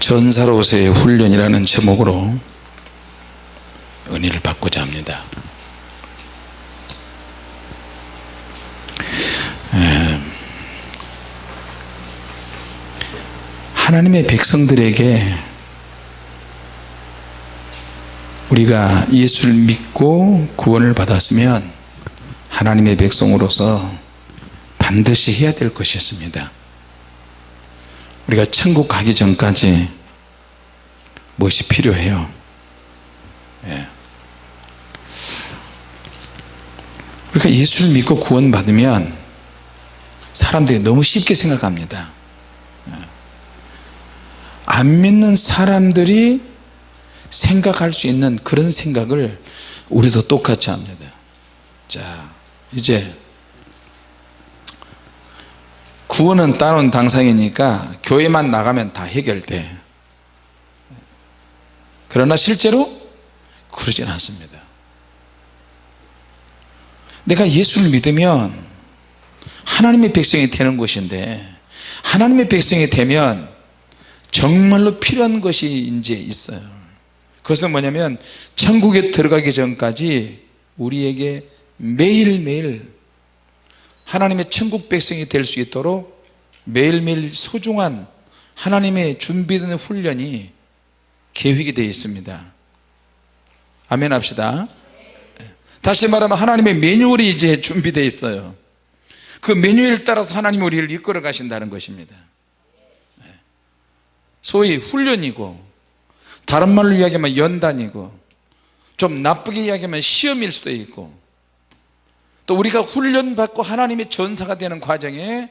전사로서의 훈련이라는 제목으로 은혜를 받고자 합니다. 하나님의 백성들에게 우리가 예수를 믿고 구원을 받았으면 하나님의 백성으로서 반드시 해야 될 것이 있습니다 우리가 천국 가기 전까지 무엇이 필요해요 예. 우리가 예수를 믿고 구원 받으면 사람들이 너무 쉽게 생각합니다 예. 안 믿는 사람들이 생각할 수 있는 그런 생각을 우리도 똑같이 합니다 자 이제 구원은 따놓은 당상이니까 교회만 나가면 다 해결돼. 그러나 실제로 그러진 않습니다. 내가 예수를 믿으면 하나님의 백성이 되는 것인데 하나님의 백성이 되면 정말로 필요한 것이 이제 있어요. 그것은 뭐냐면 천국에 들어가기 전까지 우리에게 매일매일 하나님의 천국 백성이 될 수 있도록 매일매일 소중한 하나님의 준비된 훈련이 계획이 되어 있습니다. 아멘 합시다. 다시 말하면 하나님의 매뉴얼이 이제 준비되어 있어요. 그 매뉴얼 따라서 하나님 우리를 이끌어 가신다는 것입니다. 소위 훈련이고 다른 말로 이야기하면 연단이고 좀 나쁘게 이야기하면 시험일 수도 있고 또 우리가 훈련받고 하나님의 전사가 되는 과정에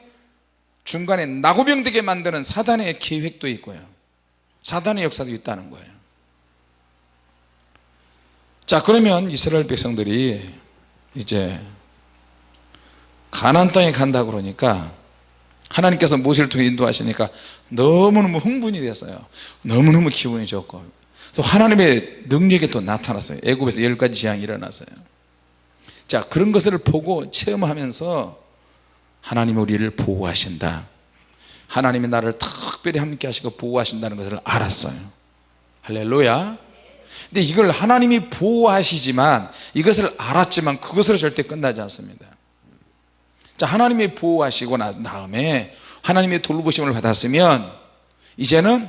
중간에 나고병되게 만드는 사단의 계획도 있고요. 사단의 역사도 있다는 거예요. 자 그러면 이스라엘 백성들이 이제 가나안 땅에 간다 그러니까 하나님께서 모세를 통해 인도하시니까 너무너무 흥분이 됐어요. 너무너무 기분이 좋고. 또 하나님의 능력이 또 나타났어요. 애굽에서 열 가지 재앙이 일어났어요. 자 그런 것을 보고 체험하면서 하나님이 우리를 보호하신다. 하나님이 나를 특별히 함께 하시고 보호하신다는 것을 알았어요. 할렐루야. 근데 이걸 하나님이 보호하시지만 이것을 알았지만 그것으로 절대 끝나지 않습니다. 자 하나님이 보호하시고 난 다음에 하나님의 돌보심을 받았으면 이제는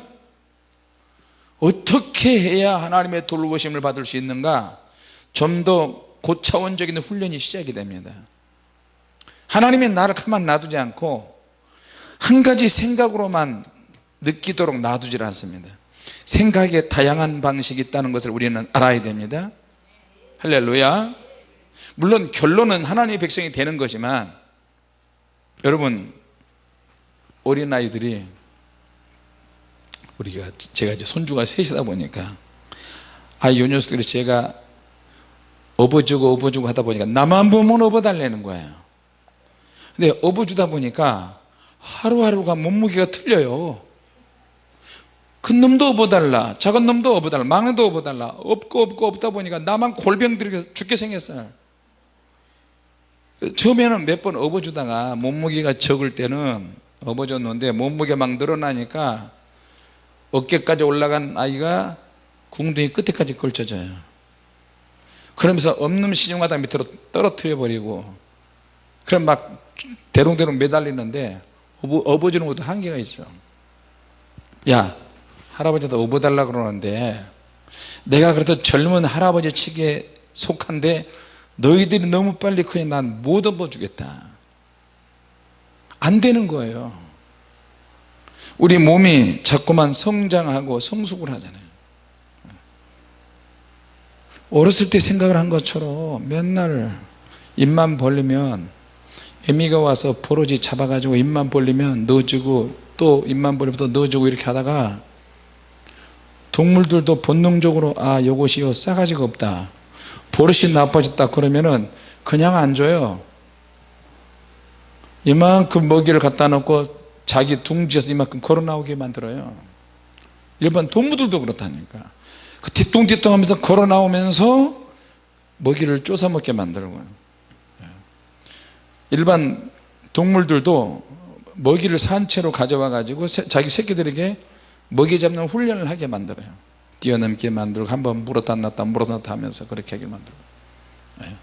어떻게 해야 하나님의 돌보심을 받을 수 있는가? 좀 더 고차원적인 훈련이 시작이 됩니다 하나님이 나를 가만 놔두지 않고 한 가지 생각으로만 느끼도록 놔두질 않습니다. 생각에 다양한 방식이 있다는 것을 우리는 알아야 됩니다. 할렐루야. 물론 결론은 하나님의 백성이 되는 것이지만 여러분 어린아이들이 우리가 제가 이제 손주가 셋이다 보니까 아 요 녀석들이 제가 업어주고 업어주고 하다 보니까 나만 보면 업어달라는 거예요 근데 업어주다 보니까 하루하루가 몸무게가 틀려요. 큰 놈도 업어달라 작은 놈도 업어달라 막내도 업어달라 업고 업고 업다 보니까 나만 골병 들게 죽게 생겼어요. 처음에는 몇 번 업어주다가 몸무게가 적을 때는 업어줬는데 몸무게 막 늘어나니까 어깨까지 올라간 아이가 궁둥이 끝에까지 걸쳐져요. 그러면서 없는 신용하다 밑으로 떨어뜨려 버리고 그럼 막 대롱대롱 매달리는데 업어, 주는 것도 한계가 있어. 야 할아버지도 업어달라 그러는데 내가 그래도 젊은 할아버지 측에 속한데 너희들이 너무 빨리 크니 난 못 업어 주겠다. 안 되는 거예요. 우리 몸이 자꾸만 성장하고 성숙을 하잖아요. 어렸을 때 생각을 한 것처럼 맨날 입만 벌리면 애미가 와서 버러지 잡아가지고 입만 벌리면 넣어주고 또 입만 벌리면 또 넣어주고 이렇게 하다가 동물들도 본능적으로 아 요것이 싸가지가 없다. 버릇이 나빠졌다 그러면은 그냥 안 줘요. 이만큼 먹이를 갖다 놓고 자기 둥지에서 이만큼 걸어 나오게 만들어요. 일반 동물들도 그렇다니까. 그 뒤뚱뒤뚱 하면서 걸어 나오면서 먹이를 쫓아 먹게 만들고 예. 일반 동물들도 먹이를 산채로 가져와 가지고 자기 새끼들에게 먹이 잡는 훈련을 하게 만들어요. 뛰어넘게 만들고 한번 물었다 놨다 물었다 놨다 하면서 그렇게 하게 만들고. 예.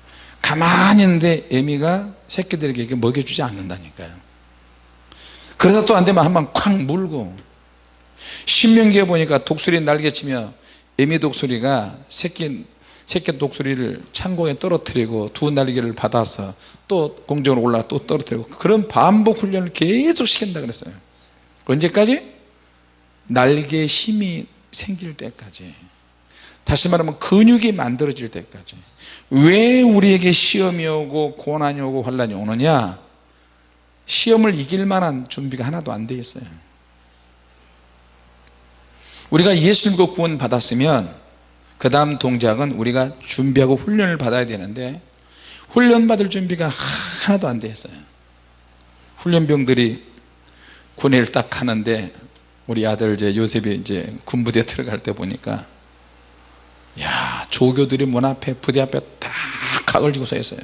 가만히 있는데 애미가 새끼들에게 먹여주지 않는다니까요. 그래서 또 안되면 한번 쾅 물고 신명기에 보니까 독수리 날개치며 애미 독수리가 새끼 새끼 독수리를 창고에 떨어뜨리고 두 날개를 받아서 또 공중으로 올라가 또 떨어뜨리고 그런 반복 훈련을 계속 시킨다 그랬어요. 언제까지? 날개에 힘이 생길 때까지. 다시 말하면 근육이 만들어질 때까지. 왜 우리에게 시험이 오고 고난이 오고 환란이 오느냐? 시험을 이길 만한 준비가 하나도 안 돼 있어요. 우리가 예수 믿고 구원 받았으면 그 다음 동작은 우리가 준비하고 훈련을 받아야 되는데 훈련 받을 준비가 하나도 안 돼 있어요. 훈련병들이 군의를 딱 하는데 우리 아들 이제 요셉이 이제 군부대 들어갈 때 보니까 야 조교들이 문 앞에 부대 앞에 딱 각을 지고 서 있어요.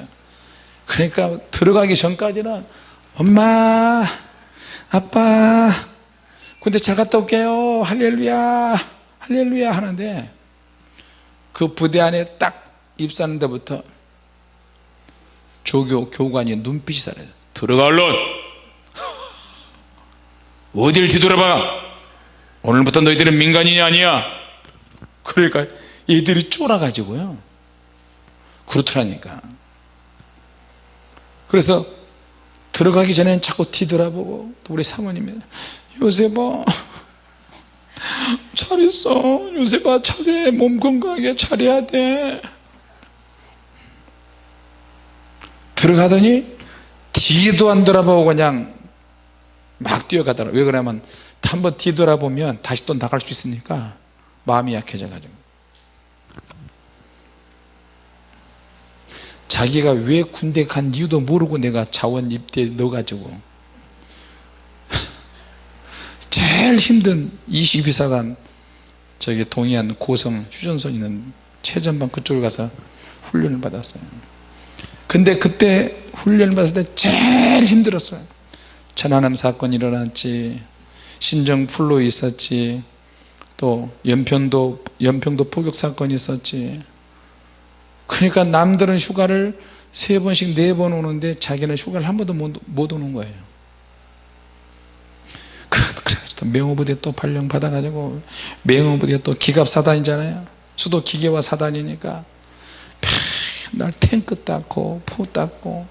그러니까 들어가기 전까지는 엄마 아빠 군대 잘 갔다 올게요. 할렐루야 할렐루야 하는데 그 부대 안에 딱 입사하는 데부터 조교 교관이 눈빛이 살아요. 들어가 얼른! 어딜 뒤돌아봐! 오늘부터 너희들은 민간인이 아니야! 그러니까 얘들이 쫄아가지고요. 그렇더라니까. 그래서 들어가기 전에는 자꾸 뒤돌아보고 또 우리 사모님이 요새봐 잘 있어. 요새봐 차례 몸 건강하게 차려야 돼. 들어가더니 뒤도 안 돌아보고 그냥 막 뛰어가더라. 왜 그러냐면 한번 뒤돌아보면 다시 또 나갈 수 있으니까 마음이 약해져 가지고. 자기가 왜 군대 간 이유도 모르고 내가 자원 입대에 넣어가지고 제일 힘든 22사단 저기 동해안 고성 휴전선 있는 최전방 그쪽에 가서 훈련을 받았어요. 근데 그때 훈련을 받을 때 제일 힘들었어요. 천안함 사건이 일어났지 신정 풀로 있었지 또 연평도 연평도 포격 사건이 있었지. 그러니까 남들은 휴가를 세 번씩 네 번 오는데 자기는 휴가를 한 번도 못, 못 오는 거예요 명호부대 또 발령 받아가지고 명호부대 또 기갑사단이잖아요. 수도 기계화 사단이니까. 맨날 탱크 닦고 포 닦고.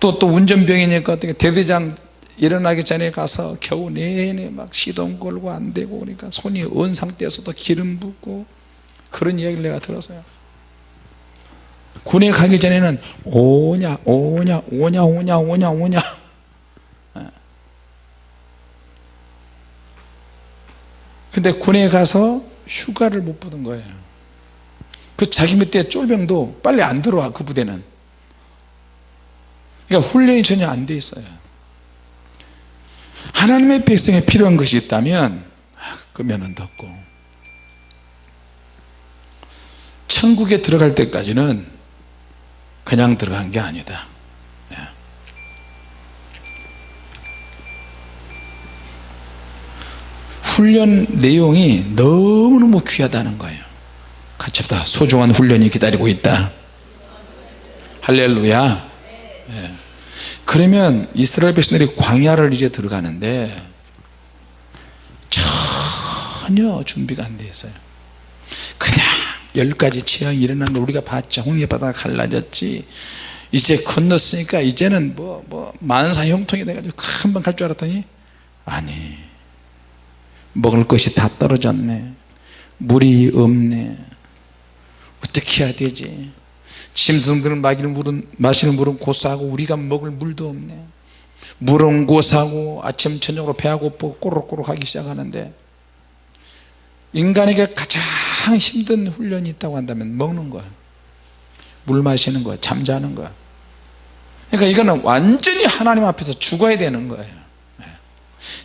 또 또 운전병이니까 어떻게 대대장 일어나기 전에 가서 겨우 내내 막 시동 걸고 안 되고 그러니까 손이 언 상태에서도 기름 붓고 그런 이야기를 내가 들었어요. 군에 가기 전에는 오냐 오냐 오냐 오냐 오냐 오냐 근데 군에 가서 휴가를 못 받은 거예요. 그 자기 밑에 쫄병도 빨리 안 들어와 그 부대는. 그러니까 훈련이 전혀 안 돼 있어요. 하나님의 백성에 필요한 것이 있다면 끄면은 덮고. 천국에 들어갈 때까지는 그냥 들어간 게 아니다 훈련 내용이 너무너무 귀하다는 거예요. 같이 합다. 소중한 훈련이 기다리고 있다. 할렐루야. 예. 그러면 이스라엘 백성들이 광야를 이제 들어가는데 전혀 준비가 안 돼 있어요. 그냥 열 가지 취향이 일어나는 우리가 봤죠 홍해바다가 갈라졌지. 이제 건넜으니까 이제는 뭐, 뭐 만사 형통이 돼가지고 금방 갈 줄 알았더니 아니 먹을 것이 다 떨어졌네. 물이 없네. 어떻게 해야 되지? 짐승들은 마시는 물은, 마시는 물은 고사하고 우리가 먹을 물도 없네. 물은 고사하고 아침 저녁으로 배가 고프고 꼬르륵꼬르륵 하기 시작하는데 인간에게 가장 힘든 훈련이 있다고 한다면 먹는 거야. 물 마시는 거야. 잠자는 거야. 그러니까 이거는 완전히 하나님 앞에서 죽어야 되는 거예요 네.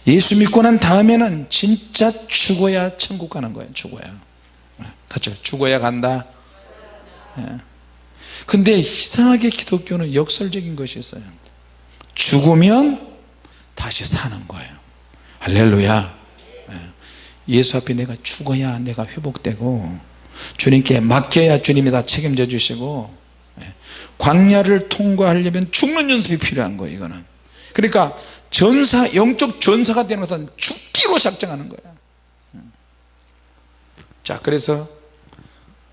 예수 믿고 난 다음에는 진짜 죽어야 천국 가는 거예요 죽어야 네. 같이 죽어야 간다 네. 근데 이상하게 기독교는 역설적인 것이 있어요 죽으면 다시 사는 거예요 할렐루야 예. 예수 앞에 내가 죽어야 내가 회복되고 주님께 맡겨야 주님이 다 책임져 주시고 예. 광야를 통과하려면 죽는 연습이 필요한 거예요 이거는 그러니까 전사 영적 전사가 되는 것은 죽기로 작정하는 거야. 음. 자 그래서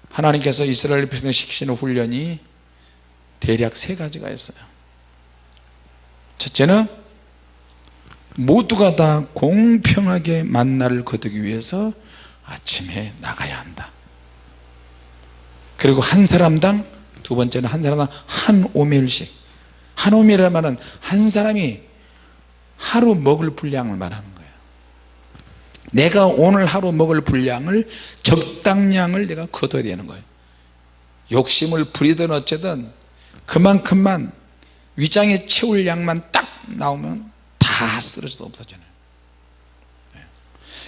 하나님께서 이스라엘 백성을 시키시는 훈련이 대략 세 가지가 있어요. 첫째는 모두가 다 공평하게 만나를 거두기 위해서 아침에 나가야 한다. 그리고 한 사람당 두 번째는 한 사람당 한 오멜씩 한 오멜이라는 말은 한 사람이 하루 먹을 분량을 말하는 거예요 내가 오늘 하루 먹을 분량을 적당량을 내가 거둬야 되는 거예요 욕심을 부리든 어쨌든 그만큼만 위장에 채울 양만 딱 나오면 다 쓰러져서 없어지잖아요 네.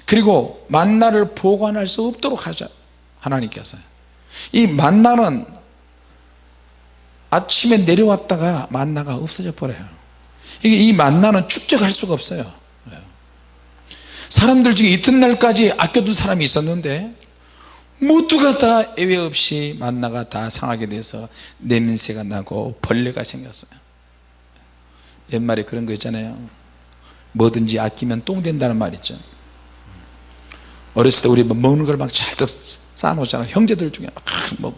그리고 만나를 보관할 수 없도록 하자. 하나님께서. 이 만나는 아침에 내려왔다가 만나가 없어져 버려요. 이게 이 만나는 축적할 수가 없어요. 네. 사람들 중에 이튿날까지 아껴둔 사람이 있었는데 모두가 다 예외 없이 만나가 다 상하게 돼서 냄새가 나고 벌레가 생겼어요. 옛말에 그런 거 있잖아요. 뭐든지 아끼면 똥 된다는 말 있죠. 어렸을 때 우리 뭐 먹는 걸 막 잘 쌓아놓잖아요. 형제들 중에 막 먹,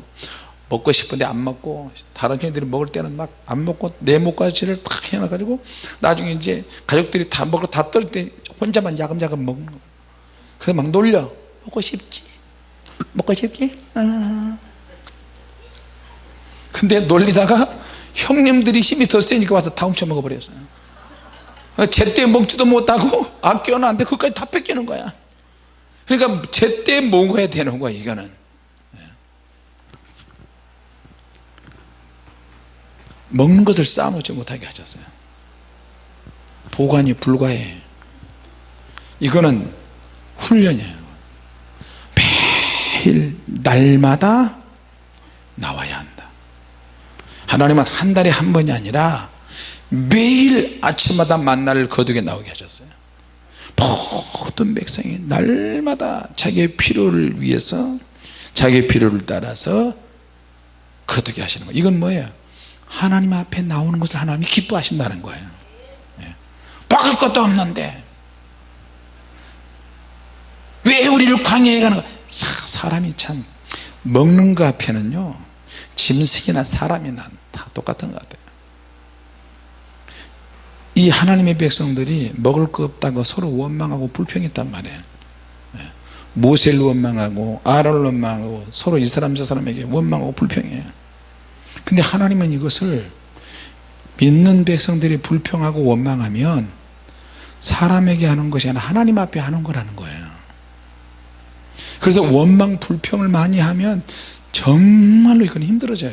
먹고 싶은데 안 먹고 다른 형들이 먹을 때는 막 안 먹고 내 목까지를 탁 해놔가지고 나중에 이제 가족들이 다 먹고 다떨 때 혼자만 야금야금 먹는 거 그래서 막 놀려. 먹고 싶지? 먹고 싶지? 아. 근데 놀리다가 형님들이 힘이 더 세니까 와서 다 훔쳐 먹어버렸어요. 제때 먹지도 못하고 아껴놨는데 그것까지 다 뺏기는 거야. 그러니까 제때 먹어야 되는 거야 이거는 먹는 것을 쌓아놓지 못하게 하셨어요. 보관이 불가해. 이거는 훈련이에요. 매일 날마다 나와야 한다. 하나님은 한 달에 한 번이 아니라 매일 아침마다 만나를 거두게 나오게 하셨어요. 모든 백성이 날마다 자기의 필요를 위해서 자기의 필요를 따라서 거두게 하시는 거예요 이건 뭐예요 하나님 앞에 나오는 것을 하나님이 기뻐하신다는 거예요. 예. 먹을 것도 없는데 왜 우리를 광야에 가는 거야? 사람이 참 먹는 거 앞에는요 짐승이나 사람이나 다 똑같은 것 같아요. 이 하나님의 백성들이 먹을 거 없다고 서로 원망하고 불평했단 말이에요. 예. 모세를 원망하고 아론을 원망하고 서로 이 사람 저 사람에게 원망하고 불평해요 근데 하나님은 이것을 믿는 백성들이 불평하고 원망하면 사람에게 하는 것이 아니라 하나님 앞에 하는 거라는 거예요. 그래서 원망 불평을 많이 하면 정말로 이건 힘들어져요.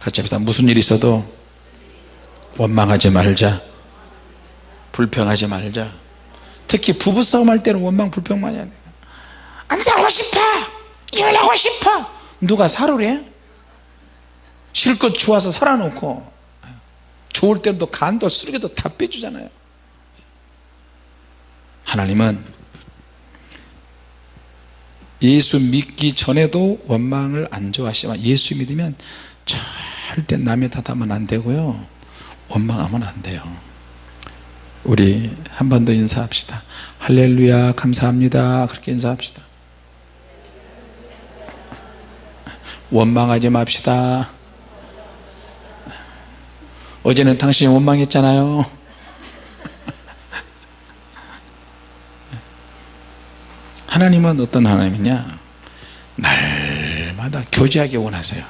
같이 합시다. 무슨 일 있어도 원망하지 말자. 불평하지 말자. 특히 부부싸움 할 때는 원망 불평 많이 하네 안 살고 싶어! 이혼하고 싶어! 누가 살으래 실컷 좋아서 살아놓고 좋을 때는 또 간도 쓰레기도 다 빼주잖아요. 하나님은 예수 믿기 전에도 원망을 안 좋아하시지만 예수 믿으면 절대 남의 탓하면 안 되고요. 원망하면 안 돼요. 우리 한 번 더 인사합시다. 할렐루야 감사합니다. 그렇게 인사합시다. 원망하지 맙시다 어제는 당신이 원망했잖아요. 하나님은 어떤 하나님이냐? 날마다 교제하기 원하세요.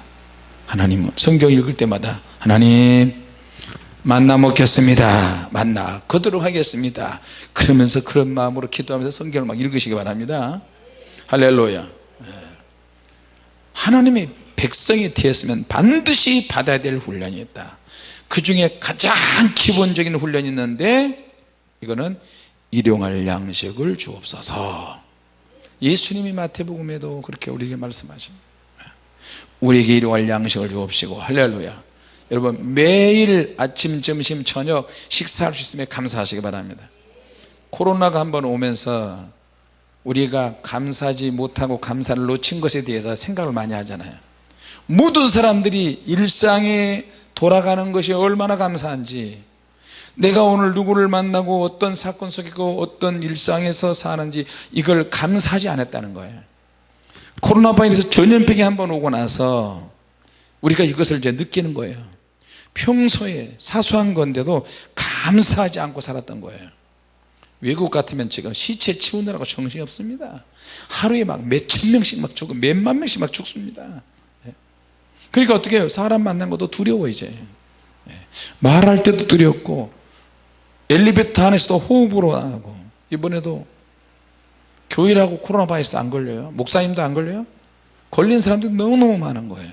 하나님은 성경 읽을 때마다 하나님 만나 먹겠습니다. 만나 걷도록 하겠습니다. 그러면서 그런 마음으로 기도하면서 성경을 막 읽으시기 바랍니다. 할렐루야. 예. 하나님의 백성이 되었으면 반드시 받아야 될 훈련이 있다 그 중에 가장 기본적인 훈련이 있는데 이거는 일용할 양식을 주옵소서. 예수님이 마태복음에도 그렇게 우리에게 말씀하십니다 우리에게 일용할 양식을 주옵시고 할렐루야. 여러분 매일 아침 점심 저녁 식사할 수 있으면 감사하시기 바랍니다. 코로나가 한번 오면서 우리가 감사하지 못하고 감사를 놓친 것에 대해서 생각을 많이 하잖아요. 모든 사람들이 일상에 돌아가는 것이 얼마나 감사한지. 내가 오늘 누구를 만나고 어떤 사건 속에 있고 어떤 일상에서 사는지 이걸 감사하지 않았다는 거예요. 코로나 바이러스 전염병이 한번 오고 나서 우리가 이것을 이제 느끼는 거예요. 평소에 사소한 건데도 감사하지 않고 살았던 거예요. 외국 같으면 지금 시체 치우느라고 정신이 없습니다. 하루에 막 몇 천 명씩 막 죽고 몇만 명씩 막 죽습니다. 예. 그러니까 어떻게 해요? 사람 만난 것도 두려워 이제. 예. 말할 때도 두렵고 엘리베이터 안에서도 호흡으로 하고 이번에도 교회라고 코로나 바이러스 안 걸려요? 목사님도 안 걸려요? 걸린 사람들이 너무너무 많은 거예요.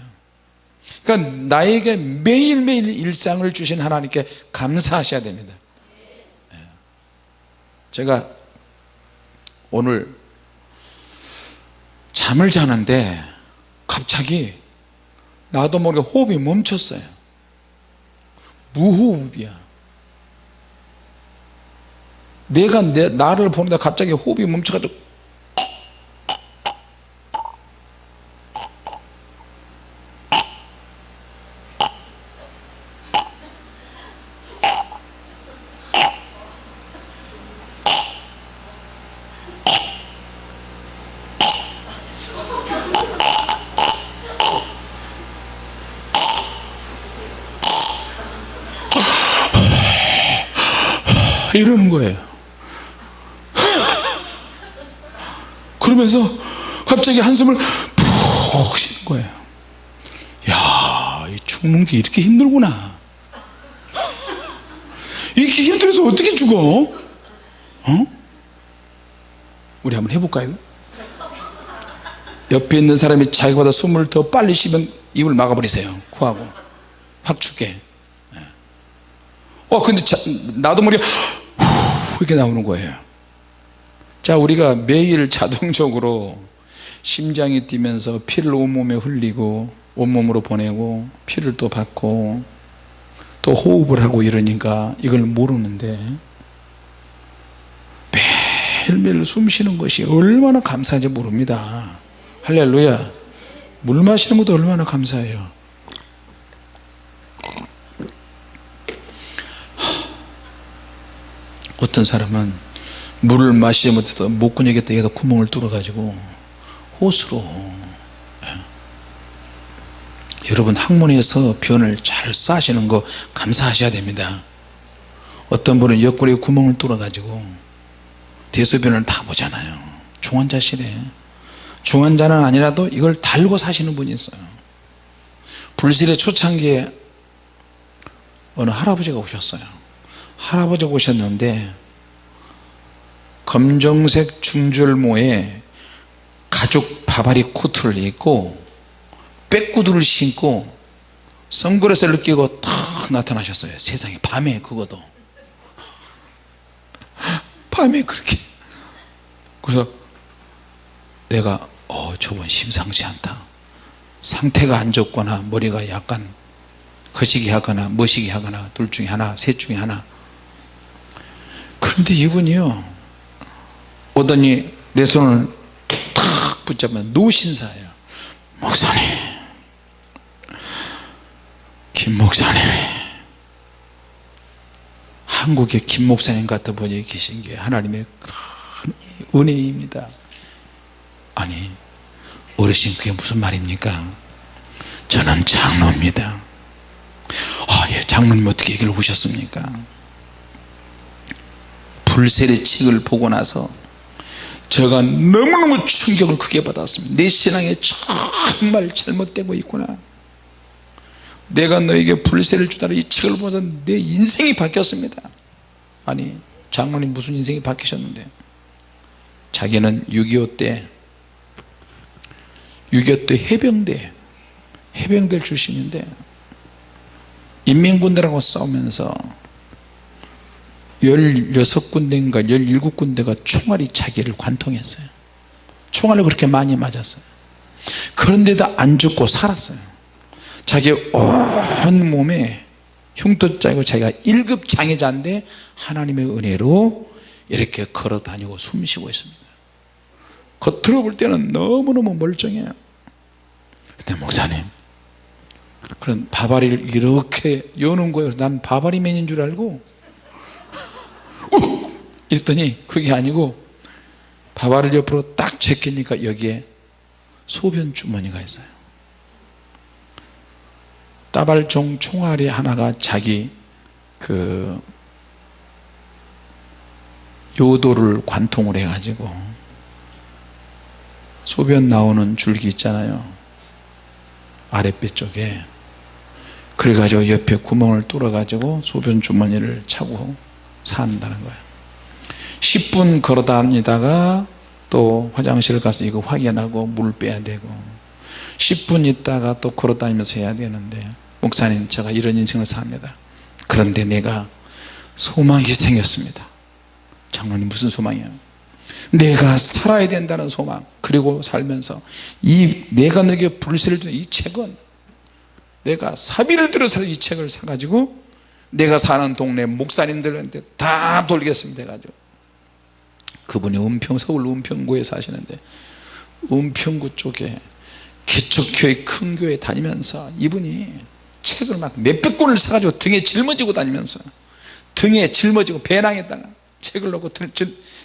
그러니까 나에게 매일매일 일상을 주신 하나님께 감사하셔야 됩니다. 예. 제가 오늘 잠을 자는데 갑자기 나도 모르게 호흡이 멈췄어요. 무호흡이야. 내가 내, 나를 보는데 갑자기 호흡이 멈춰가지고 거예요 그러면서 갑자기 한숨을 푹 쉬는 거예요 야, 이 죽는 게 이렇게 힘들구나 이렇게 힘들어서 어떻게 죽어? 어? 우리 한번 해볼까요? 옆에 있는 사람이 자기보다 숨을 더 빨리 쉬면 입을 막아버리세요 코하고 확 죽게 예. 어 근데 자, 나도 모르게 이렇게 나오는 거예요. 자 우리가 매일 자동적으로 심장이 뛰면서 피를 온몸에 흘리고 온몸으로 보내고 피를 또 받고 또 호흡을 하고 이러니까 이걸 모르는데 매일매일 숨 쉬는 것이 얼마나 감사한지 모릅니다. 할렐루야. 물 마시는 것도 얼마나 감사해요 어떤 사람은 물을 마시지 못해도 목구멍에다. 여기다 구멍을 뚫어 가지고 호수로. 예. 여러분 학문에서 변을 잘 싸시는 거 감사하셔야 됩니다. 어떤 분은 옆구리에 구멍을 뚫어 가지고 대소변을 다 보잖아요. 중환자실에. 중환자는 아니라도 이걸 달고 사시는 분이 있어요. 불실의 초창기에 어느 할아버지가 오셨어요 할아버지가 오셨는데 검정색 중절모에 가죽 바바리 코트를 입고 빼구두를 신고 선글라스를 끼고 탁 나타나셨어요. 세상에 밤에 그거도. 밤에 그렇게. 그래서 내가 어 저분 심상치 않다. 상태가 안 좋거나 머리가 약간 거시기 하거나 머시기 하거나 둘 중에 하나 셋 중에 하나 그런데 이분이요 오더니 내 손을 탁 붙잡으면 노신사예요. 목사님 김 목사님. 한국의 김 목사님 같은 분이 계신 게 하나님의 큰 은혜입니다. 아니 어르신 그게 무슨 말입니까? 저는 장로입니다. 아예 장로님 어떻게 얘기를 오셨습니까 불세례 책을 보고 나서 제가 너무너무 충격을 크게 받았습니다. 내 신앙에 정말 잘못되고 있구나. 내가 너에게 불세를 주다라 이 책을 보면서 내 인생이 바뀌었습니다. 아니 장모님 무슨 인생이 바뀌셨는데? 자기는 6.25 때 6.25 때 해병대 해병대 출신인데 인민군대라고 싸우면서 16군데인가 17군데가 총알이 자기를 관통했어요. 총알을 그렇게 많이 맞았어요. 그런데도 안 죽고 살았어요. 자기 온 몸에 흉터짜고 자기가 1급 장애자인데 하나님의 은혜로 이렇게 걸어 다니고 숨 쉬고 있습니다. 겉으로 볼 때는 너무너무 멀쩡해요. 근데 목사님 그런 바바리를 이렇게 여는 거예요. 난 바바리맨인 줄 알고 우! 이랬더니 그게 아니고 바바리를 옆으로 딱 제끼니까 여기에 소변 주머니가 있어요. 따발종 총알이 하나가 자기 그 요도를 관통을 해 가지고 소변 나오는 줄기 있잖아요. 아랫배 쪽에. 그래 가지고 옆에 구멍을 뚫어 가지고 소변 주머니를 차고 산다는 거예요. 10분 걸어 다니다가 또 화장실 가서 이거 확인하고 물 빼야 되고 10분 있다가 또 걸어 다니면서 해야 되는데 목사님 제가 이런 인생을 삽니다. 그런데 내가 소망이 생겼습니다. 장로님 무슨 소망이야? 내가 살아야 된다는 소망. 그리고 살면서 이 내가 너에게 불세를 준이 책은 내가 사비를 들어서 이 책을 사가지고 내가 사는 동네 목사님들한테 다 돌리겠습니다 해가지고 그분이 은평 서울 은평구에 사시는데 은평구 쪽에 개척교회 큰 교회 다니면서 이분이 책을 막 몇백 권을 사가지고 등에 짊어지고 다니면서 등에 짊어지고 배낭에다가 책을 놓고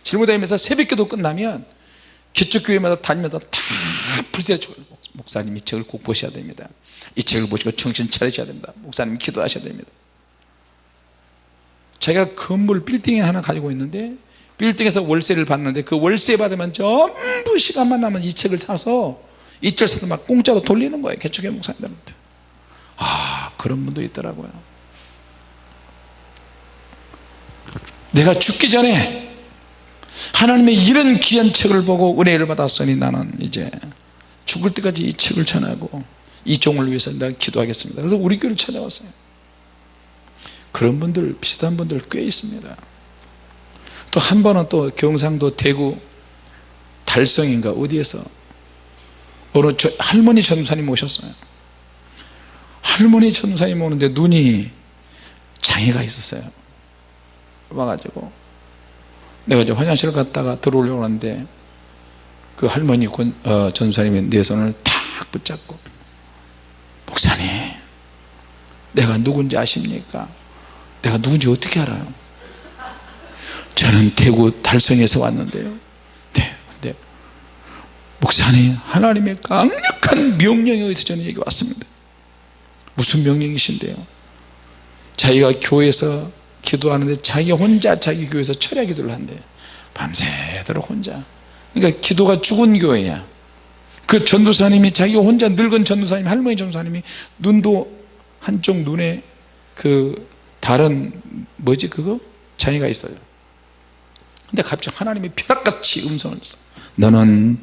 짊어 다니면서 새벽기도 끝나면 개척교회마다 다니면서 다 불세를 주고 목사님이 책을 꼭 보셔야 됩니다. 이 책을 보시고 정신 차리셔야 됩니다. 목사님 기도하셔야 됩니다 제가 건물 빌딩에 하나 가지고 있는데 빌딩에서 월세를 받는데 그 월세 받으면 전부 시간만 나면 이 책을 사서 이철서도 막 공짜로 돌리는 거예요 개척의 목사님들한테. 아 그런 분도 있더라고요. 내가 죽기 전에 하나님의 이런 귀한 책을 보고 은혜를 받았으니 나는 이제 죽을 때까지 이 책을 전하고 이 종을 위해서 내가 기도하겠습니다. 그래서 우리 교회를 찾아왔어요 그런 분들 비슷한 분들 꽤 있습니다. 또 한 번은 또 경상도 대구 달성인가 어디에서 어느 저 할머니 전사님 오셨어요. 할머니 전사님 오는데 눈이 장애가 있었어요. 와가지고. 내가 이제 화장실 갔다가 들어오려고 하는데 그 할머니 어, 전사님이 내 손을 탁 붙잡고 목사님 내가 누군지 아십니까 내가 누군지 어떻게 알아요? 저는 대구 달성에서 왔는데요. 네, 네. 목사님 하나님의 강력한 명령에 의해서 저는 여기 왔습니다. 무슨 명령이신데요? 자기가 교회에서 기도하는데 자기 혼자 자기 교회에서 철야 기도를 한대 밤새도록 혼자. 그러니까 기도가 죽은 교회야. 그 전도사님이 자기 혼자 늙은 전도사님 할머니 전도사님이 눈도 한쪽 눈에 그 다른 뭐지 그거? 장애가 있어요. 근데 갑자기 하나님이 벼락같이 음성을 줬어 너는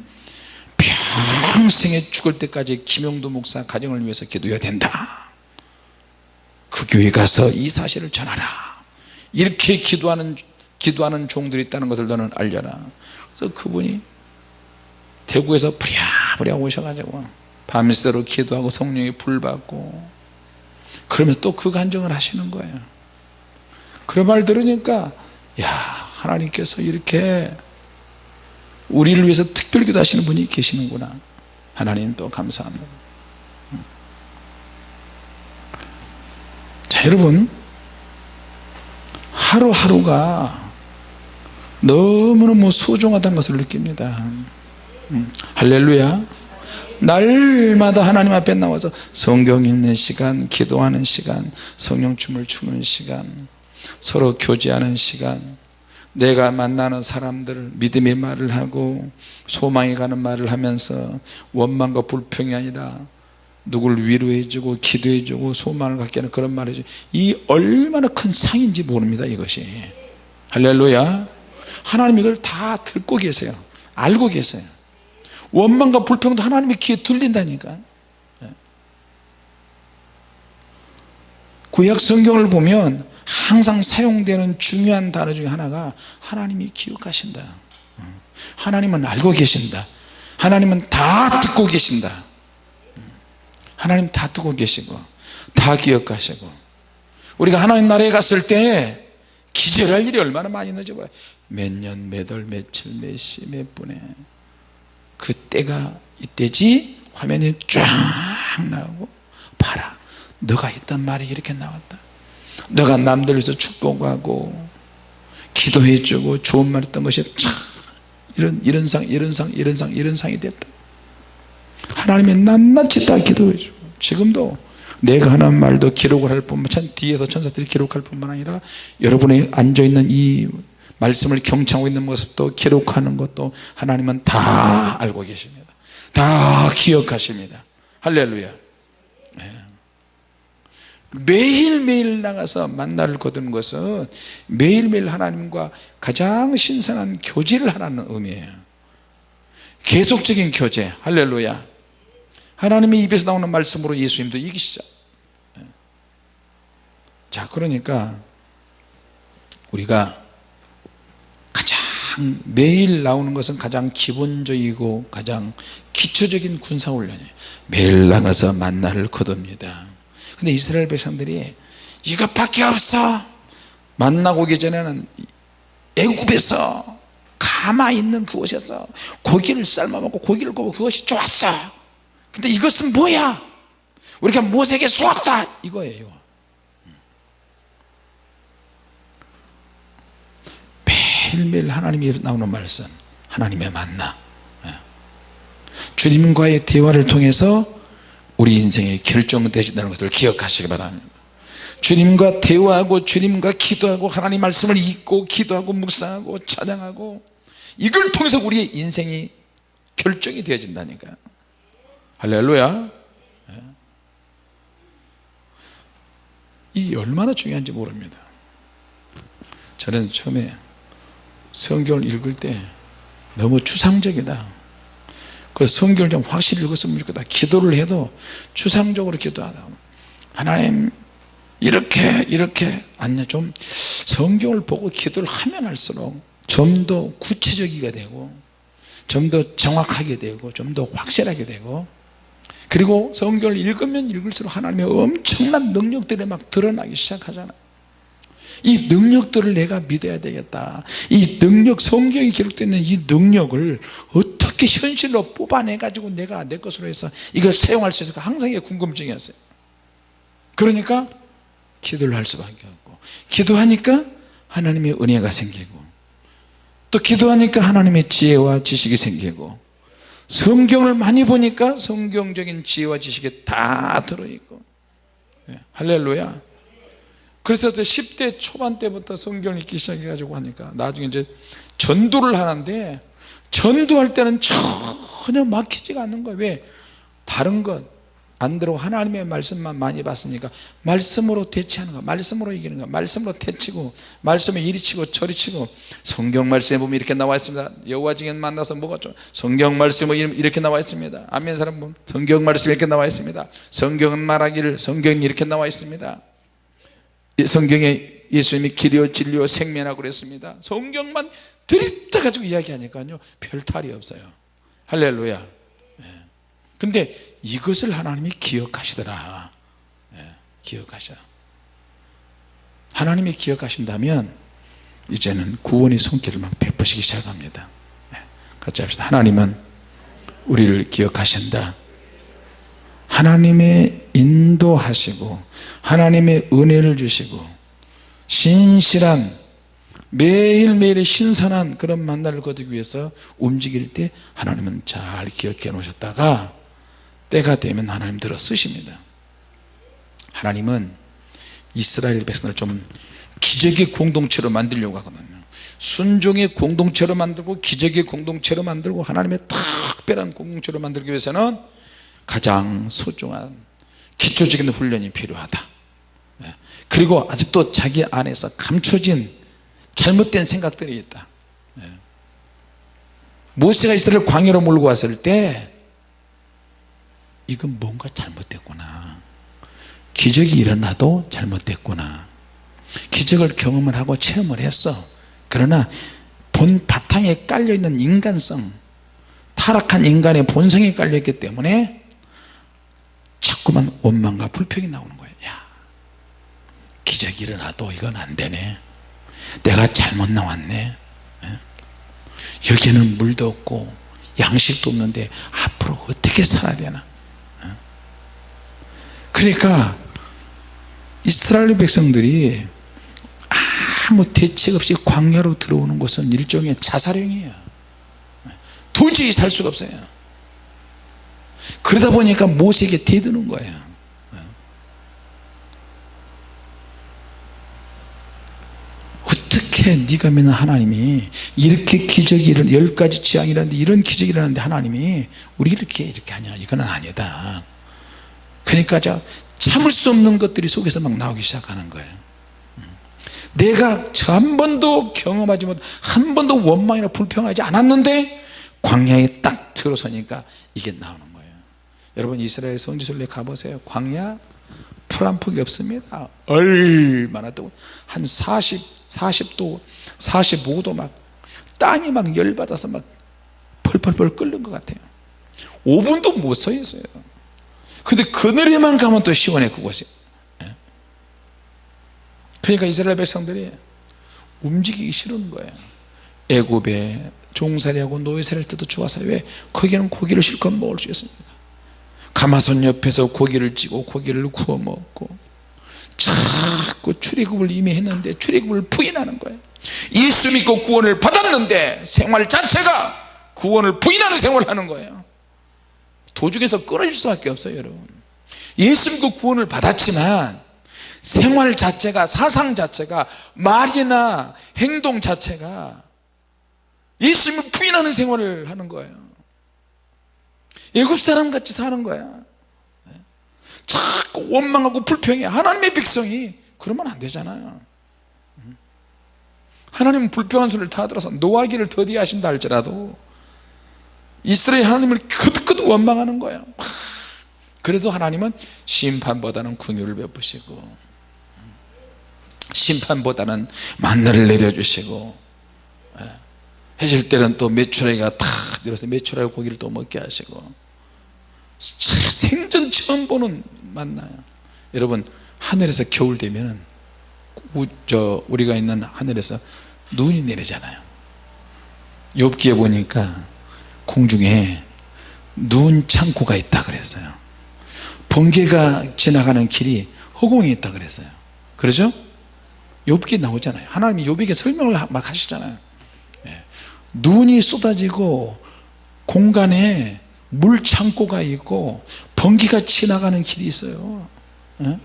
평생에 죽을 때까지 김용도 목사 가정을 위해서 기도해야 된다. 그 교회 가서 이 사실을 전하라. 이렇게 기도하는 기도하는 종들이 있다는 것을 너는 알려라. 그래서 그분이 대구에서 부랴부랴 오셔가지고 밤새도록 기도하고 성령이 불받고 그러면서 또 그 간증을 하시는 거예요 그런 말 들으니까 야 하나님께서 이렇게 우리를 위해서 특별 기도하시는 분이 계시는구나. 하나님 또 감사합니다. 자 여러분 하루하루가 너무너무 소중하다는 것을 느낍니다. 음, 할렐루야. 날마다 하나님 앞에 나와서 성경 읽는 시간 기도하는 시간 성령춤을 추는 시간 서로 교제하는 시간 내가 만나는 사람들 믿음의 말을 하고 소망이 가는 말을 하면서 원망과 불평이 아니라 누구를 위로해 주고 기도해 주고 소망을 갖게 하는 그런 말을 해주고 이 얼마나 큰 상인지 모릅니다 이것이. 할렐루야. 하나님 이걸 다 듣고 계세요. 알고 계세요. 원망과 불평도 하나님의 귀에 들린다니까. 예. 구약 성경을 보면 항상 사용되는 중요한 단어 중에 하나가 하나님이 기억하신다. 하나님은 알고 계신다. 하나님은 다 듣고 계신다. 하나님 다 두고 계시고 다 기억하시고. 우리가 하나님 나라에 갔을 때 기절할 일이 얼마나 많이 늦어봐요. 몇년 몇월 며칠 몇 시 몇 분에 그때가 이때지 화면이 쫙 나오고 봐라. 너가 했던 말이 이렇게 나왔다 너가 남들 위해서 축복하고 기도해주고 좋은 말 했던 것이 참 이런 이런 상 이런 상 이런 상 이런 상이 됐다. 하나님이 낱낱이 다 기도해주고 지금도 내가 하는 말도 기록을 할 뿐만 참 뒤에서 천사들이 기록할 뿐만 아니라 여러분이 앉아있는 이 말씀을 경청하고 있는 모습도 기록하는 것도 하나님은 다 알고 계십니다. 다 기억하십니다. 할렐루야. 네. 매일매일 나가서 만나를 거두는 것은 매일매일 하나님과 가장 신선한 교제를 하라는 의미예요. 계속적인 교제. 할렐루야. 하나님의 입에서 나오는 말씀으로 예수님도 이기시죠. 자 그러니까 우리가 가장 매일 나오는 것은 가장 기본적이고 가장 기초적인 군사훈련이에요. 매일 나가서 만나를 거둡니다 근데 이스라엘 백성들이 이것밖에 없어. 만나고 오기 전에는 애굽에서 가만히 있는 그곳에서 고기를 삶아 먹고 고기를 구워 그것이 좋았어. 근데 이것은 뭐야? 우리가 모세에게 쏘았다. 이거예요. 매일매일 하나님이 나오는 말씀. 하나님의 만나. 예. 주님과의 대화를 통해서 우리 인생의 결정되신다는 것을 기억하시기 바랍니다. 주님과 대화하고 주님과 기도하고 하나님 말씀을 읽고 기도하고 묵상하고 찬양하고 이걸 통해서 우리의 인생이 결정이 되어진다니까. 할렐루야. 예. 이 얼마나 중요한지 모릅니다. 저는 처음에 성경을 읽을 때 너무 추상적이다 그래서 성경을 좀 확실히 읽었으면 좋겠다. 기도를 해도 추상적으로 기도하다. 하나님 이렇게 이렇게. 아니야 좀 성경을 보고 기도를 하면 할수록 좀 더 구체적이게 되고 좀 더 정확하게 되고 좀 더 확실하게 되고 그리고 성경을 읽으면 읽을수록 하나님의 엄청난 능력들이 막 드러나기 시작하잖아요 이 능력들을 내가 믿어야 되겠다. 이 능력 성경에 기록되어 있는 이 능력을 어떻게 현실로 뽑아내 가지고 내가 내 것으로 해서 이걸 사용할 수 있을까? 항상 궁금증이었어요. 그러니까 기도를 할 수밖에 없고 기도하니까 하나님의 은혜가 생기고 또 기도하니까 하나님의 지혜와 지식이 생기고 성경을 많이 보니까 성경적인 지혜와 지식이 다 들어있고. 네, 할렐루야. 그래서 10대 초반 때부터 성경을 읽기 시작해 가지고 하니까 나중에 이제 전도를 하는데 전도할 때는 전혀 막히지가 않는 거예요. 왜? 다른 것 안 들어고 하나님의 말씀만 많이 봤으니까 말씀으로 대치하는 거 말씀으로 이기는 거 말씀으로 대치고 말씀에 이리 치고 저리 치고. 성경 말씀에 보면 이렇게 나와 있습니다. 여호와 증인 만나서 뭐가 좀 성경 말씀에 이렇게 나와 있습니다. 아멘 사람 보면 성경 말씀에 이렇게 나와 있습니다. 성경은 말하기를 성경이 이렇게 나와 있습니다. 성경에 예수님이 길이요 진리요 생명이라고 그랬습니다. 성경만 드립다 가지고 이야기하니까요 별 탈이 없어요. 할렐루야. 예. 근데 이것을 하나님이 기억하시더라. 예, 기억하셔. 하나님이 기억하신다면 이제는 구원의 손길을 막 베푸시기 시작합니다. 예, 같이 합시다. 하나님은 우리를 기억하신다. 하나님의 인도하시고 하나님의 은혜를 주시고 신실한 매일매일의 신선한 그런 만나를 거두기 위해서 움직일 때 하나님은 잘 기억해 놓으셨다가 때가 되면 하나님 들어 쓰십니다. 하나님은 이스라엘 백성을 좀 기적의 공동체로 만들려고 하거든요. 순종의 공동체로 만들고 기적의 공동체로 만들고 하나님의 특별한 공동체로 만들기 위해서는 가장 소중한 기초적인 훈련이 필요하다. 예. 그리고 아직도 자기 안에서 감춰진 잘못된 생각들이 있다. 예. 모세가 이스라엘 광야로 몰고 왔을 때 이건 뭔가 잘못됐구나. 기적이 일어나도 잘못됐구나. 기적을 경험을 하고 체험을 했어. 그러나 본 바탕에 깔려있는 인간성 타락한 인간의 본성이 깔려있기 때문에 자꾸만 원망과 불평이 나오는 거예요 야 기적이 일어나도 이건 안 되네 내가 잘못 나왔네. 예? 여기는 물도 없고 양식도 없는데 앞으로 어떻게 살아야 되나? 예? 그러니까 이스라엘 백성들이 아무 대책 없이 광야로 들어오는 것은 일종의 자살행위예요. 도저히 살 수가 없어요. 그러다 보니까 모세에게 대드는 거예요 어떻게 네가 믿는 하나님이 이렇게 기적이 일어나 열 가지 지향이라는데 이런 기적이 일어나는데 하나님이 우리 이렇게 이렇게 하냐? 이거는 아니다. 그러니까 자 참을 수 없는 것들이 속에서 막 나오기 시작하는 거예요. 내가 한 번도 경험하지 못한 번도 원망이나 불평하지 않았는데 광야에 딱 들어서니까 이게 나오는 거예요. 여러분 이스라엘 성지순례 가보세요. 광야 풀한 폭이 없습니다. 얼마나 또한 40, 40도 45도 막 땅이 막 열받아서 막 펄펄펄 끓는 것 같아요. 5분도 못 서 있어요. 근데 그늘에만 가면 또 시원해 그곳이. 예? 그러니까 이스라엘 백성들이 움직이기 싫은 거예요. 애굽에 종살이하고 노예살이를 때도 좋아서 왜? 거기는 고기를 실컷 먹을 수 있습니다 가마솥 옆에서 고기를 찌고 고기를 구워 먹고 자꾸 출애굽을 이미 했는데 출애굽을 부인하는 거예요 예수 믿고 구원을 받았는데 생활 자체가 구원을 부인하는 생활을 하는 거예요 도중에서 끊어질 수밖에 없어요 여러분. 예수 믿고 구원을 받았지만 생활 자체가 사상 자체가 말이나 행동 자체가 예수 믿고 부인하는 생활을 하는 거예요 애굽 사람 같이 사는 거야. 자꾸 원망하고 불평해. 하나님의 백성이 그러면 안 되잖아요. 하나님은 불평한 소리를 다 들어서 노하기를 더디 하신다 할지라도 이스라엘 하나님을 크득크득 원망하는 거예요 그래도 하나님은 심판보다는 궁유를 베푸시고 심판보다는 만나를 내려주시고 예. 해질 때는 또 메추라기가 탁 내려서 메추라기 고기를 또 먹게 하시고 생전 처음 보는 만나요. 여러분 하늘에서 겨울 되면 저 우리가 있는 하늘에서 눈이 내리잖아요. 욥기에 보니까 공중에 눈 창고가 있다 그랬어요. 번개가 지나가는 길이 허공에 있다 그랬어요. 그러죠? 욥기 나오잖아요. 하나님이 욥에게 설명을 막 하시잖아요. 예. 눈이 쏟아지고 공간에 물 창고가 있고 번개가 지나가는 길이 있어요. 예?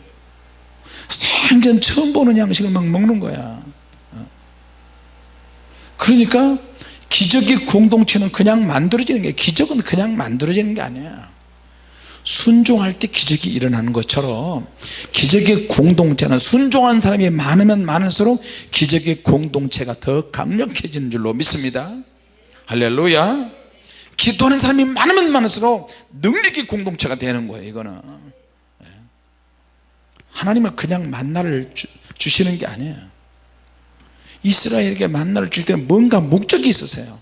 생전 처음 보는 양식을 막 먹는 거야. 예? 그러니까 기적의 공동체는 그냥 만들어지는 게 기적은 그냥 만들어지는 게 아니야. 순종할 때 기적이 일어나는 것처럼 기적의 공동체는 순종한 사람이 많으면 많을수록 기적의 공동체가 더 강력해지는 줄로 믿습니다. 할렐루야 기도하는 사람이 많으면 많을수록 능력의 공동체가 되는 거예요 이거는. 예. 하나님은 그냥 만나를 주, 주시는 게 아니에요. 이스라엘에게 만나를 줄 때는 뭔가 목적이 있으세요.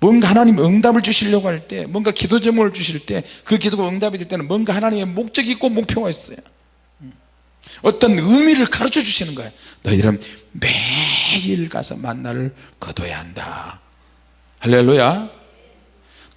뭔가 하나님 응답을 주시려고 할 때 뭔가 기도 제목을 주실 때 그 기도가 응답이 될 때는 뭔가 하나님의 목적이 있고 목표가 있어요. 어떤 의미를 가르쳐 주시는 거예요. 너희들은 매일 가서 만나를 거둬야 한다. 할렐루야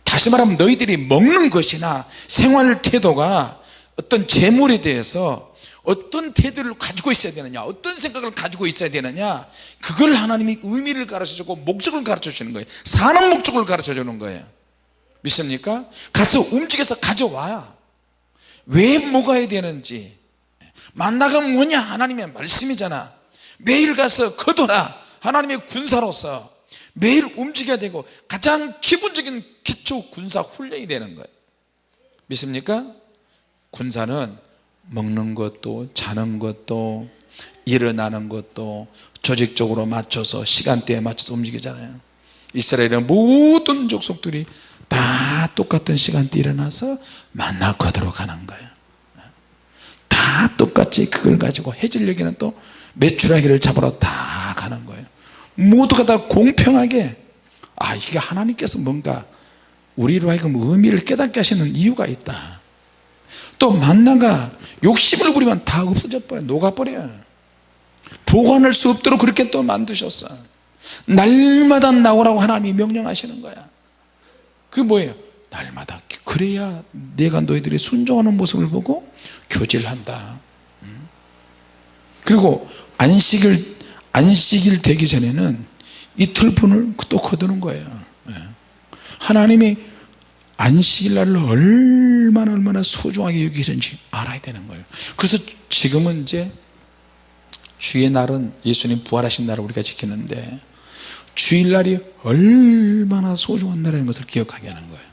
다시 말하면 너희들이 먹는 것이나 생활 태도가 어떤 재물에 대해서 어떤 태도를 가지고 있어야 되느냐 어떤 생각을 가지고 있어야 되느냐 그걸 하나님이 의미를 가르쳐 주고 목적을 가르쳐 주는 거예요. 사는 목적을 가르쳐 주는 거예요. 믿습니까? 가서 움직여서 가져와 왜 먹어야 되는지. 만나가 뭐냐 하나님의 말씀이잖아. 매일 가서 거둬라. 하나님의 군사로서 매일 움직여야 되고 가장 기본적인 기초 군사 훈련이 되는 거예요. 믿습니까? 군사는 먹는 것도 자는 것도 일어나는 것도 조직적으로 맞춰서 시간대에 맞춰서 움직이잖아요. 이스라엘의 모든 족속들이 다 똑같은 시간대에 일어나서 만나 거들어 가는 거예요. 다 똑같이 그걸 가지고 해질녘에는 또 메추라기를 잡으러 다 가는 거예요 모두가 다 공평하게 아 이게 하나님께서 뭔가 우리로 하여금 의미를 깨닫게 하시는 이유가 있다. 또 만나가 욕심을 부리면 다 없어져 버려 녹아버려. 보관할 수 없도록 그렇게 또 만드셨어 날마다 나오라고 하나님이 명령하시는 거야. 그 뭐예요? 날마다 그래야 내가 너희들이 순종하는 모습을 보고 교제를 한다. 음? 그리고 안식일 안식일 되기 전에는 이틀 분을 또 거두는 거예요. 예. 하나님이 안식일 날을 얼마나 얼마나 소중하게 여기시는지 알아야 되는 거예요. 그래서 지금은 이제 주의 날은 예수님 부활하신 날을 우리가 지키는데 주일날이 얼마나 소중한 날이라는 것을 기억하게 하는 거예요.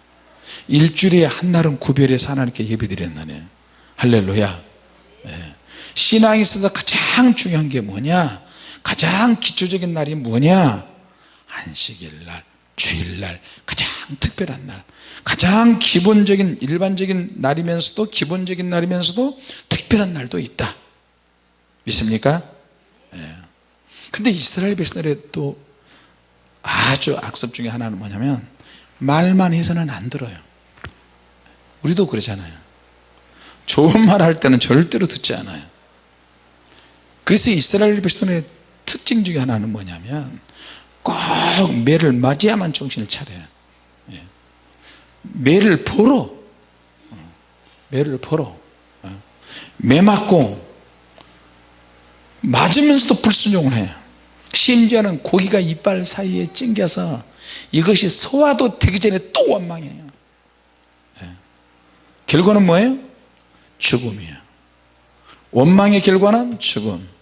일주일에 한 날은 구별해서 하나님께 예배드리는 날이에요 할렐루야. 네. 신앙에 있어서 가장 중요한 게 뭐냐 가장 기초적인 날이 뭐냐? 안식일 날 주일날 가장 특별한 날 가장 기본적인 일반적인 날이면서도 기본적인 날이면서도 특별한 날도 있다. 믿습니까? 예. 근데 이스라엘 백성들의 또 아주 악습 중에 하나는 뭐냐면 말만 해서는 안 들어요. 우리도 그러잖아요. 좋은 말 할 때는 절대로 듣지 않아요. 그래서 이스라엘 백성의 특징 중에 하나는 뭐냐면 꼭 매를 맞이야만 정신을 차려요 예. 매를 보러 어. 매를 보러 어. 매 맞고 맞으면서도 불순종을 해요 심지어는 고기가 이빨 사이에 찡겨서 이것이 소화도 되기 전에 또 원망해요 예. 결과는 뭐예요? 죽음이에요 원망의 결과는 죽음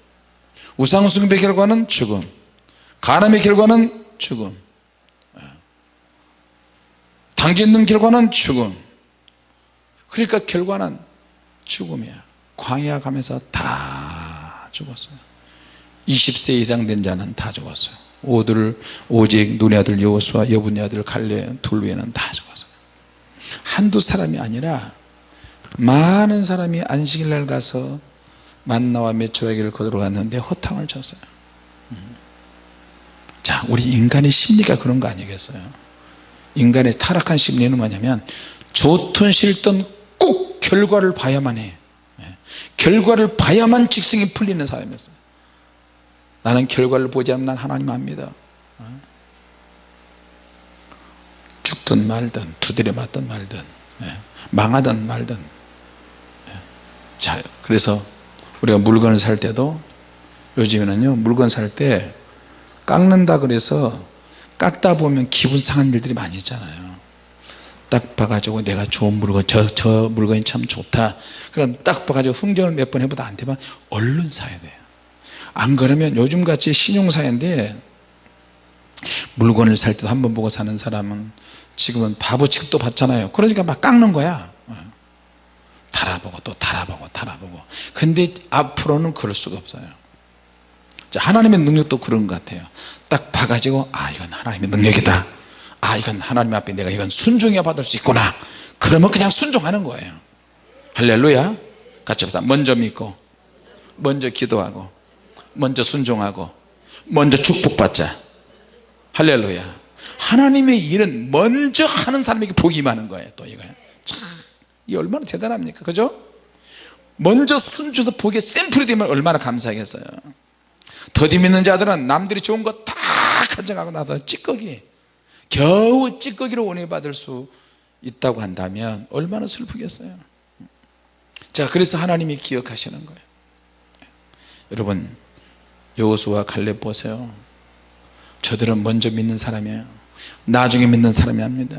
우상숭배 결과는 죽음 가늠의 결과는 죽음 예. 당짓는 결과는 죽음. 그러니까 결과는 죽음이야. 광야 가면서 다 죽었어요. 20세 이상 된 자는 다 죽었어요. 오들 오직 눈의 아들 여호수와 여분의 아들 갈레 둘 외에는 다 죽었어요. 한두 사람이 아니라 많은 사람이 안식일날 가서 만나와 메추라기를 거두러 갔는데 허탕을 쳤어요 자 우리 인간의 심리가 그런 거 아니겠어요 인간의 타락한 심리는 뭐냐면 좋든 싫든 꼭 결과를 봐야만 해 예. 결과를 봐야만 직성이 풀리는 사람이었어요 나는 결과를 보지 않으면 난 하나님 압니다 어? 죽든 말든 두드려 맞든 말든 예. 망하든 말든 예. 자 그래서 우리가 물건을 살 때도 요즘에는요 물건 살 때 깎는다 그래서 깎다 보면 기분 상한 일들이 많이 있잖아요. 딱 봐가지고 내가 좋은 물건 저, 저 물건이 참 좋다. 그럼 딱 봐가지고 흥정을 몇 번 해보다 안 되면 얼른 사야 돼요. 안 그러면 요즘같이 신용사인데 물건을 살 때도 한 번 보고 사는 사람은 지금은 바보 취급도 받잖아요. 그러니까 막 깎는 거야 달아보고 또 달아보고 달아보고. 근데 앞으로는 그럴 수가 없어요. 자, 하나님의 능력도 그런 것 같아요. 딱 봐가지고 아 이건 하나님의 능력이다. 아 이건 하나님 앞에 내가 이건 순종해 받을 수 있구나. 그러면 그냥 순종하는 거예요. 할렐루야. 같이 합시다. 먼저 믿고 먼저 기도하고 먼저 순종하고 먼저 축복받자. 할렐루야. 하나님의 일은 먼저 하는 사람에게 복이 임하는 거예요 또 이거요 참, 이 얼마나 대단합니까? 그죠? 먼저 순주도 복의 샘플이 되면 얼마나 감사하겠어요. 더디 믿는 자들은 남들이 좋은 거 다 가져가고 나서 찌꺼기 겨우 찌꺼기로 원해 받을 수 있다고 한다면 얼마나 슬프겠어요. 자 그래서 하나님이 기억하시는 거예요. 여러분 여호수와 갈렙 보세요. 저들은 먼저 믿는 사람이에요. 나중에 믿는 사람이 합니다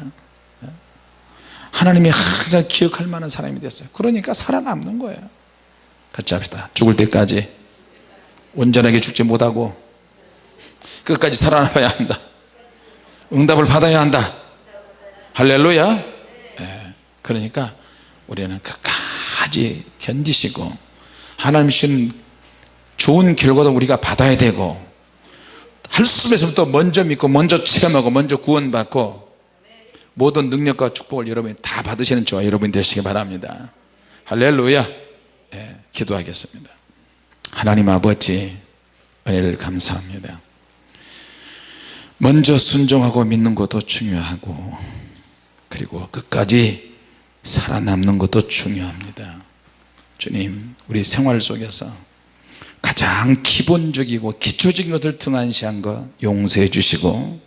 하나님이 항상 기억할 만한 사람이 됐어요. 그러니까 살아남는 거예요. 같이 합시다. 죽을 때까지 온전하게 죽지 못하고 끝까지 살아남아야 한다. 응답을 받아야 한다. 할렐루야. 네. 그러니까 우리는 끝까지 견디시고 하나님 주신 좋은 결과도 우리가 받아야 되고 할수 있으면 또 먼저 믿고 먼저 체험하고 먼저 구원받고 모든 능력과 축복을 여러분이 다 받으시는 저와 여러분이 되시기 바랍니다. 할렐루야. 네, 기도하겠습니다. 하나님 아버지 은혜를 감사합니다. 먼저 순종하고 믿는 것도 중요하고 그리고 끝까지 살아남는 것도 중요합니다. 주님 우리 생활 속에서 가장 기본적이고 기초적인 것을 등한시한 것 용서해 주시고